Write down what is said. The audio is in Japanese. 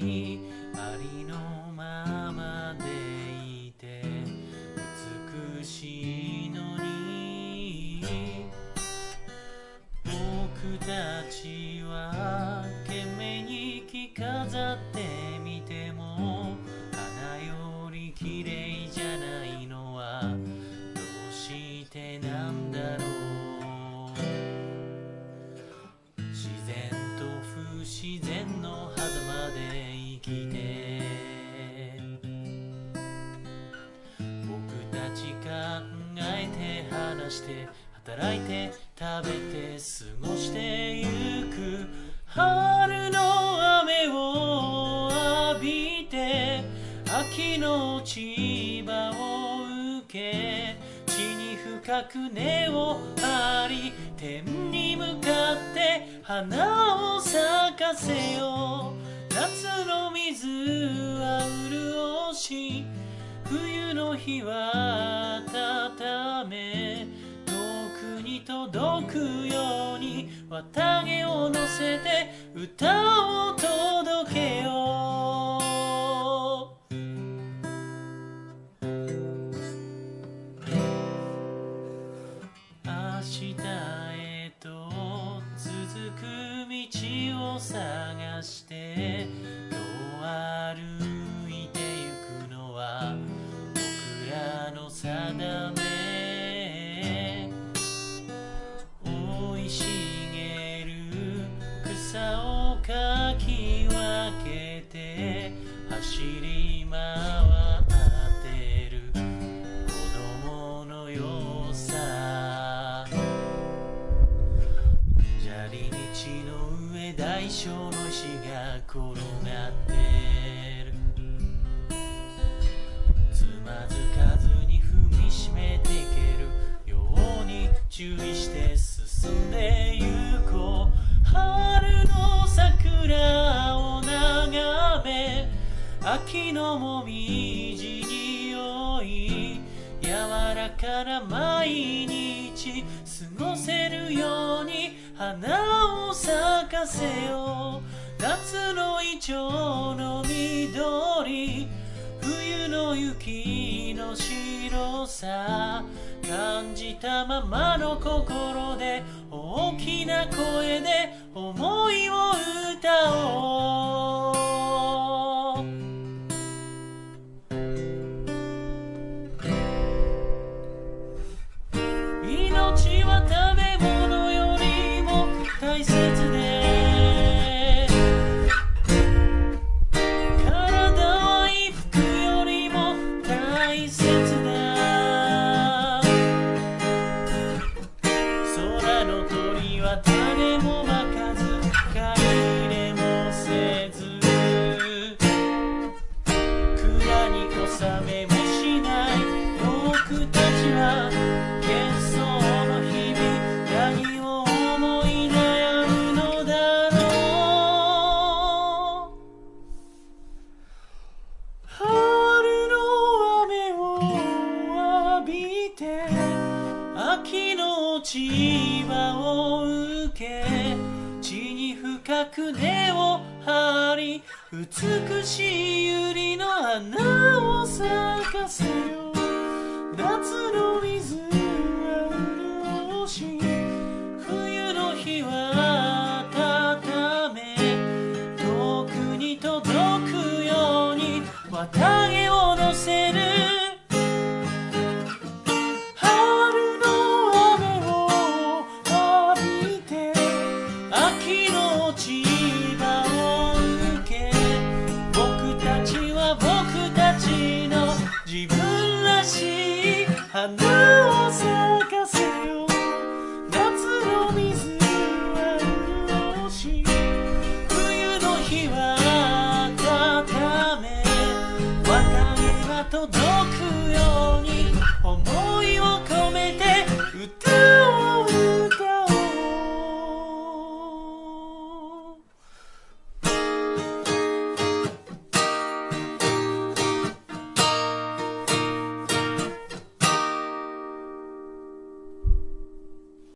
你して働いて食べて過ごしてゆく。春の雨を浴びて秋の落ち葉を受け地に深く根を張り天に向かって花を咲かせよう。夏の水は潤し冬の日は綿毛を乗せて歌を届けよう。明日へと続く道を探してどう歩いてゆくのは僕らの定の上大小の石が転がってる。つまずかずに踏みしめていけるように注意して進んでゆこう。春の桜を眺め秋のもみじにおい柔らかな毎日過ごせるように花を咲かせよう。夏のイチョウの緑。冬の雪の白さ。感じたままの心で大きな声で思いを歌おう。の落ち葉を受け地に深く根を張り美しい百合の花を咲かせよ夏のように思いを込めて歌を